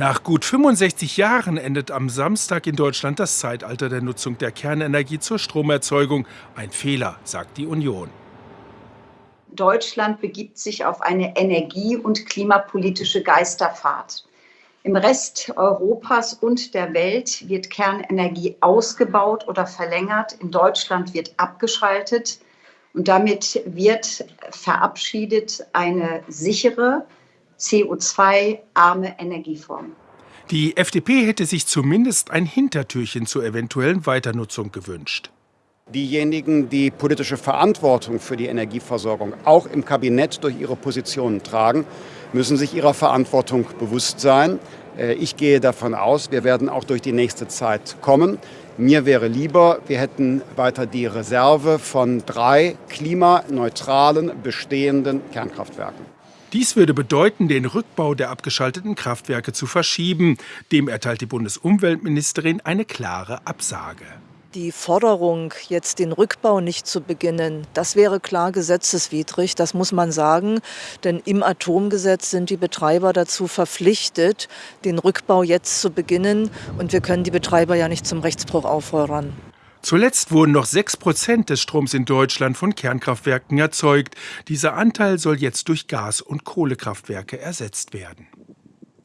Nach gut 65 Jahren endet am Samstag in Deutschland das Zeitalter der Nutzung der Kernenergie zur Stromerzeugung. Ein Fehler, sagt die Union. Deutschland begibt sich auf eine energie- und klimapolitische Geisterfahrt. Im Rest Europas und der Welt wird Kernenergie ausgebaut oder verlängert. In Deutschland wird abgeschaltet. Und damit wird verabschiedet eine sichere, CO2-arme Energieform. Die FDP hätte sich zumindest ein Hintertürchen zur eventuellen Weiternutzung gewünscht. Diejenigen, die politische Verantwortung für die Energieversorgung auch im Kabinett durch ihre Positionen tragen, müssen sich ihrer Verantwortung bewusst sein. Äh, ich gehe davon aus, wir werden auch durch die nächste Zeit kommen. Mir wäre lieber, wir hätten weiter die Reserve von drei klimaneutralen bestehenden Kernkraftwerken. Dies würde bedeuten, den Rückbau der abgeschalteten Kraftwerke zu verschieben. Dem erteilt die Bundesumweltministerin eine klare Absage. Die Forderung, jetzt den Rückbau nicht zu beginnen, das wäre klar gesetzeswidrig, das muss man sagen. Denn im Atomgesetz sind die Betreiber dazu verpflichtet, den Rückbau jetzt zu beginnen. Und wir können die Betreiber ja nicht zum Rechtsbruch auffordern. Zuletzt wurden noch 6 Prozent des Stroms in Deutschland von Kernkraftwerken erzeugt. Dieser Anteil soll jetzt durch Gas- und Kohlekraftwerke ersetzt werden.